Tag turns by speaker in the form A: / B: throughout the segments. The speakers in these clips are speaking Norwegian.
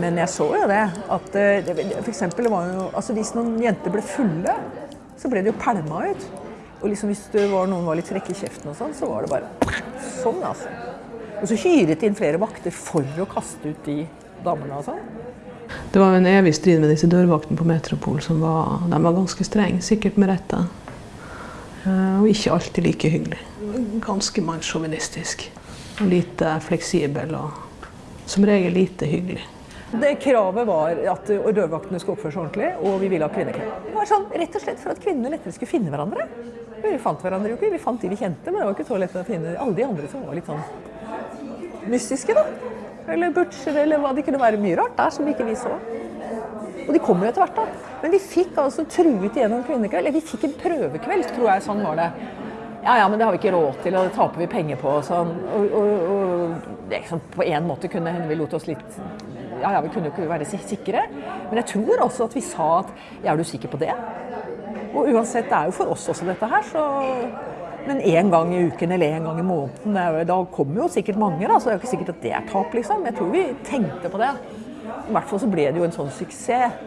A: Men jeg så jo det. At eh, for eksempel, var jo, altså Hvis noen jenter ble fulle, så ble de jo pælma ut. Og liksom hvis det var noen var litt frekke i kjeften, og sånn, så var det bare sånn. altså. Og så hyret de inn flere vakter for å kaste ut de damene og sånn.
B: Det var en evig strid med disse dørvaktene på Metropol. som var, De var ganske strenge, sikkert med rette. Eh, Og ikke alltid like hyggelig. Ganske mannssjåvinistisk. Og lite fleksibel og som regel lite hyggelig.
A: Det Kravet var at dørvaktene skulle oppføre seg ordentlig, og vi ville ha kvinnekveld. Det var sånn, rett og slett for at kvinnene lettere skulle finne hverandre. Vi fant hverandre jo ikke, vi fant de vi kjente, men det var ikke så lett å finne alle de andre som var litt sånn mystiske, da. Eller butcher, eller hva. Det kunne være mye rart der som ikke vi så. Og de kom jo etter hvert, da. Men vi fikk altså truet igjennom kvinnekveld. Eller vi fikk en prøvekveld, tror jeg. Sånn var det. Ja, ja, men det har vi ikke råd til, og det taper vi penger på. Og sånn. Og, og, og det sånn, på en måte kunne hende vi lot oss litt Ja, ja, vi kunne jo ikke være sikre. Men jeg tror også at vi sa at Ja, er du sikker på det? Og uansett, det er jo for oss også dette her, så Men én gang i uken eller én gang i måneden, da kommer jo sikkert mange, da. Så det er jo ikke sikkert at det er tap, liksom. Jeg tror vi tenkte på det. I hvert fall så ble det jo en sånn suksess.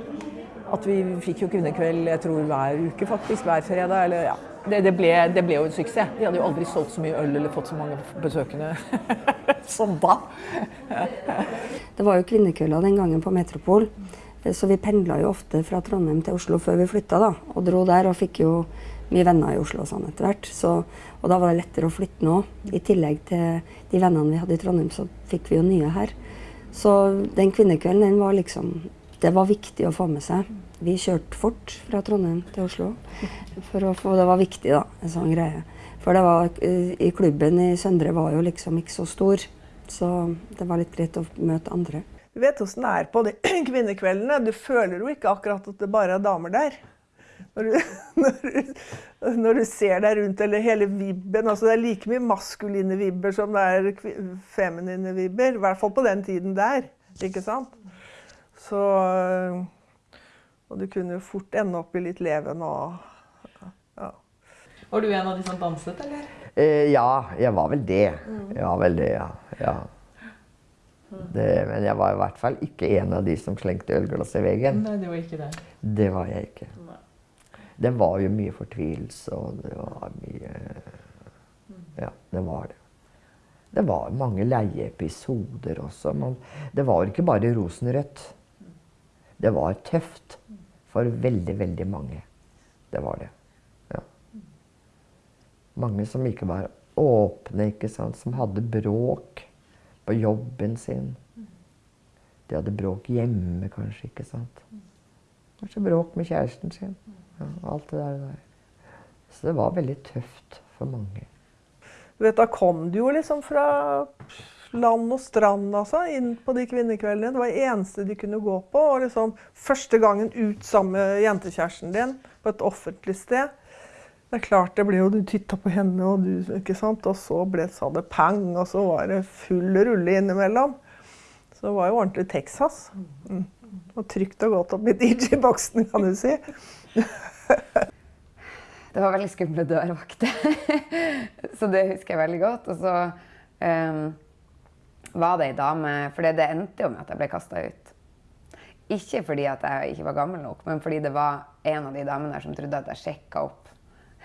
A: At vi fikk jo kvinnekveld jeg tror hver uke, faktisk. Hver fredag. Eller, ja. det, det, ble, det ble jo en suksess. Vi hadde jo aldri solgt så mye øl eller fått så mange besøkende som da.
C: Det var jo kvinnekvelder den gangen på Metropol. eh, Så vi pendla jo ofte fra Trondheim til Oslo før vi flytta, da. Og dro der og fikk jo mye venner i Oslo og sånn etter hvert. Så, og da var det lettere å flytte nå. I tillegg til de vennene vi hadde i Trondheim, så fikk vi jo nye her. Så den kvinnekvelden, den var liksom Det var viktig å få med seg. Vi kjørte fort fra Trondheim til Oslo. For å få, det var viktig, da, en sånn greie. For det var, eh, i klubben i Søndre var jo liksom ikke så stor. Så det var litt greit å møte andre.
D: Du vet åssen det er på de kvinnekveldene. Du føler jo ikke akkurat at det bare er damer der. Når du, når du, når du ser deg rundt, eller hele vibben altså Det er like mye maskuline vibber som det er feminine vibber. I hvert fall på den tiden der. Ikke sant? Så Og du kunne jo fort ende opp i litt leven og ja.
E: Var du en av de som danset, eller?
F: Eh, ja, jeg var vel det. Jeg var vel det, ja. ja. Det, men jeg var i hvert fall ikke en av de som slengte ølglass i veggen.
E: Nei, det var ikke det.
F: Det var jeg ikke. Det var jo mye fortvilelse, og det var mye Ja, det var det. Det var mange leieepisoder også. Men det var ikke bare rosenrødt. Det var tøft for veldig, veldig mange. Det var det. Mange som ikke var åpne, ikke sant? som hadde bråk på jobben sin. De hadde bråk hjemme, kanskje. ikke sant? Kanskje bråk med kjæresten sin. Ja, alt det der. Så det var veldig tøft for mange.
D: Da kom du jo liksom fra land og strand altså, inn på de kvinnekveldene. Det var det eneste de kunne gå på. Og liksom første gangen ut sammen med jentekjæresten din på et offentlig sted. Det er klart, det ble jo Du titta på henne, og du, ikke sant? Og så ble, sa det pang, og så var det full rulle innimellom. Så det var jo ordentlig Texas. Mm. Og trygt og godt opp i DJ-boksen, kan du si.
G: Det var veldig skumle dørvakter. så det husker jeg veldig godt. Og så um, var det ei dame For det endte jo med at jeg ble kasta ut. Ikke fordi at jeg ikke var gammel nok, men fordi det var en av de damene der som trodde at jeg sjekka opp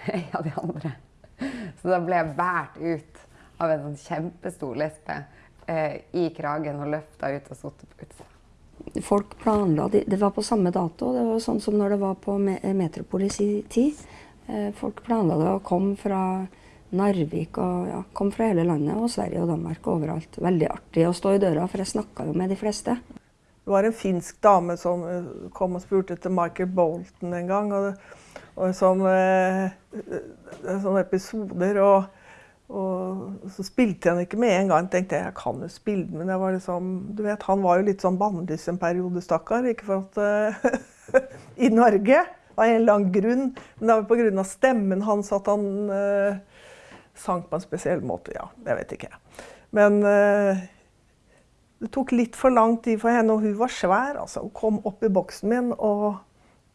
G: ei av de andre. Så da ble jeg båret ut av en sånn kjempestor lesbe eh, i kragen og løfta ut og satt på utsida.
C: Folk planla, de- Det var på samme dato. Det var sånn som når det var på Me- Metropol i tid. Eh, Folk planla det og kom fra Narvik og ja, kom fra hele landet. Og Sverige og Danmark og overalt. Veldig artig å stå i døra, for jeg snakka jo med de fleste.
D: Det var en finsk dame som eh, kom og spurte etter Michael Bolton en gang. Og, og sånn, sånne episoder. Og, og så spilte jeg den ikke med en gang. tenkte jeg, jeg kan jo spille den, men jeg var liksom, du vet, han var jo litt sånn bannlyst en periode, stakkar. Ikke for at eh, I Norge, av en eller annen grunn. Men det var pga. stemmen hans at han uh, sang på en spesiell måte. Ja, jeg vet ikke. Men uh, det tok litt for lang tid for henne, og hun var svær. altså. Hun kom opp i boksen min og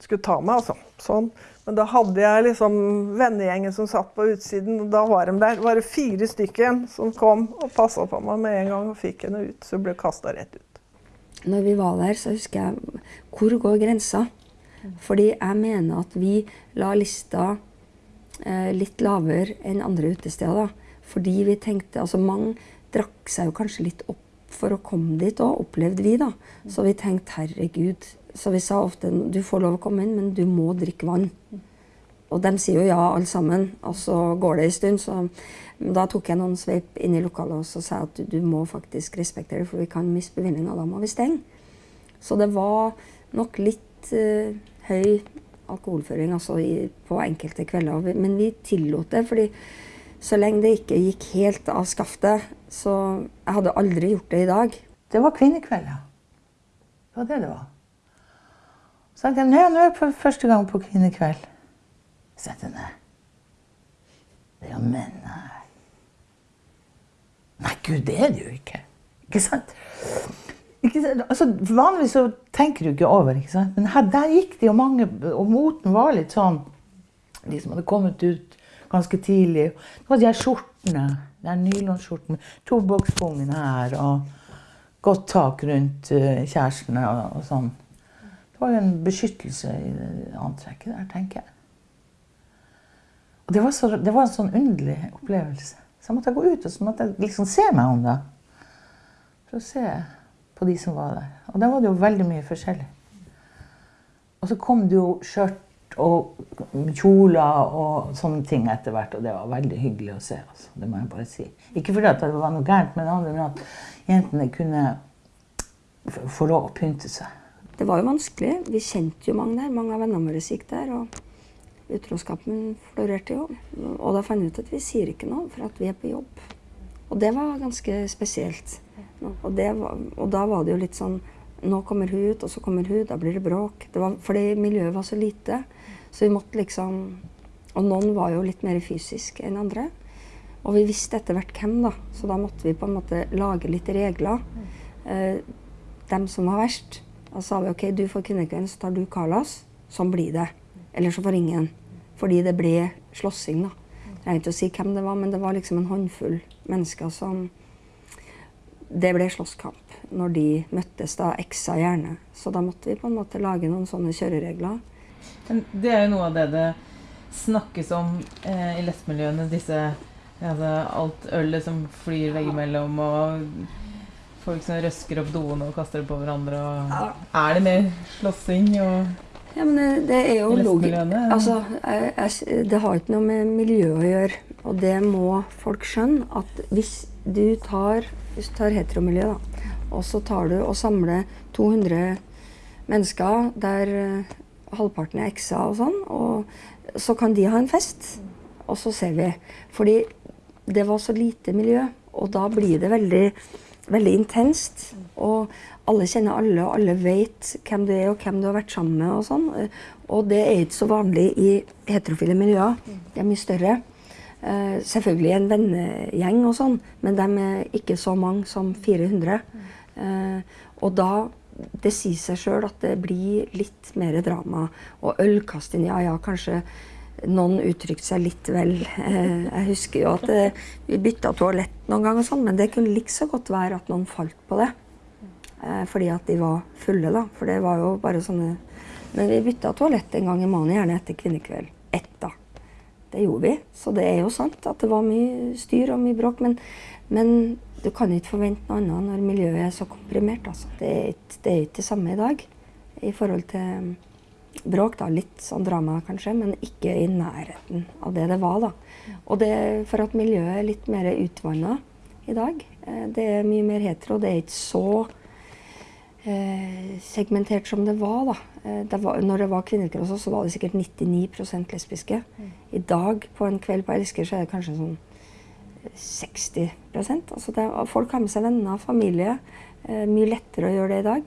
D: skulle ta meg. altså. Sånn. Men da hadde jeg liksom vennegjengen som satt på utsiden, og da var de der. Det var fire stykker som kom og passa på meg med en gang og fikk henne ut. Så hun ble kasta rett ut.
C: når vi var der, så husker jeg Hvor går grensa? Fordi jeg mener at vi la lista eh, litt lavere enn andre utesteder. Fordi vi tenkte Altså mange drakk seg jo kanskje litt opp for å komme dit òg, opplevde vi, da. Så vi tenkte herregud. Så vi sa ofte du får lov å komme inn, men du må drikke vann. Og de sier jo ja, alle sammen. Og så går det en stund. Så da tok jeg noen sveip inn i lokalet og så sa jeg at du, du må faktisk respektere det, for vi kan miste bevillinga. Da må vi stenge. Så det var nok litt uh, høy alkoholføring altså i, på enkelte kvelder. Men vi tillot det, fordi så lenge det ikke gikk helt av skaftet, så Jeg hadde aldri gjort det i dag.
H: Det var kvinnekveld, ja. Det var det det var. Så tenkte jeg, nå er jeg for første gang på kvinnekveld. Så jeg nei. Det er jo menn her. Nei, gud, det er det jo ikke. Ikke sant? Ikke sant? Altså, vanligvis så tenker du ikke over, ikke sant? Men her, der gikk det jo mange, og moten var litt sånn, de som hadde kommet ut ganske tidlig. Det var de her skjortene, de nylonskjortene, med tobakkspungen her, og godt tak rundt eh, kjærestene og, og sånn. Det var en beskyttelse i det antrekket der, tenker jeg. Og det var, så, det var en sånn underlig opplevelse. Så jeg måtte gå ut og så måtte jeg liksom se meg om det. For å se på de som var der. Og der var det jo veldig mye forskjellig. Og så kom det jo skjørt og kjoler og sånne ting etter hvert, og det var veldig hyggelig å se. Altså. Det må jeg bare si. Ikke fordi det var noe gærent men at jentene kunne få lov å pynte seg.
C: Det var jo vanskelig. Vi kjente jo mange der. Mange av vennene våre gikk der. og Utroskapen florerte jo. Og da fant vi ut at vi sier ikke noe, for at vi er på jobb. Og det var ganske spesielt. Og, var, og da var det jo litt sånn Nå kommer hun ut, og så kommer hun, da blir det bråk. Det var, fordi miljøet var så lite. Så vi måtte liksom Og noen var jo litt mer fysisk enn andre. Og vi visste etter hvert hvem, da. Så da måtte vi på en måte lage litt regler. Eh, dem som var verst. Da sa vi OK, du får kvinnekvelden, så tar du Carlas. Sånn blir det. Eller så får ingen. Fordi det ble slåssing, da. Jeg trengte ikke å si hvem det var, men det var liksom en håndfull mennesker som Det ble slåsskamp når de møttes, da eksa gjerne. Så da måtte vi på en måte lage noen sånne kjøreregler.
E: Det er jo noe av det det snakkes om eh, i lesbemiljøene. Disse altså, Alt ølet som flyr veggimellom, og folk som røsker opp doene og kaster det på hverandre. Og er det mer slåssing og
C: Ja, men det, det er jo logisk. Altså, jeg, jeg, det har ikke noe med miljø å gjøre. Og det må folk skjønne. At hvis du tar, hvis du tar heteromiljø, da, og så tar du og samler 200 mennesker der eh, halvparten er ekser og sånn, og så kan de ha en fest. Og så ser vi. Fordi det var så lite miljø, og da blir det veldig, veldig intenst. Og alle kjenner alle, og alle vet hvem du er og hvem du har vært sammen med. Og sånn. Og det er ikke så vanlig i heterofile miljøer. De er mye større. Uh, selvfølgelig en vennegjeng og sånn, men de er ikke så mange som 400. Uh, og da det sier seg sjøl at det blir litt mer drama. Og ølkasting, ja ja, kanskje noen uttrykte seg litt vel. Eh, jeg husker jo at eh, vi bytta toalett noen ganger, sånn, men det kunne like så godt være at noen falt på det. Eh, fordi at de var fulle, da. For det var jo bare sånne Men vi bytta toalett en gang i måneden, gjerne etter kvinnekveld. Ett, da. Det gjorde vi. Så det er jo sant at det var mye styr og mye bråk. Men, men du kan ikke forvente noe annet når miljøet er så komprimert. Altså. Det, er ikke, det er ikke det samme i dag i forhold til bråk. da, Litt sånn drama kanskje, men ikke i nærheten av det det var. da. Og det for at miljøet er litt mer utvanna i dag. Eh, Det er mye mer hetero. Det er ikke så eh, segmentert som det var. da. Eh, det var når det var kvinnekveld, også, så var det sikkert 99% lesbiske. I dag på en kveld på Elsker så er det kanskje sånn 60 altså det, Folk har med seg venner, og familie. Eh, mye lettere å gjøre det i dag.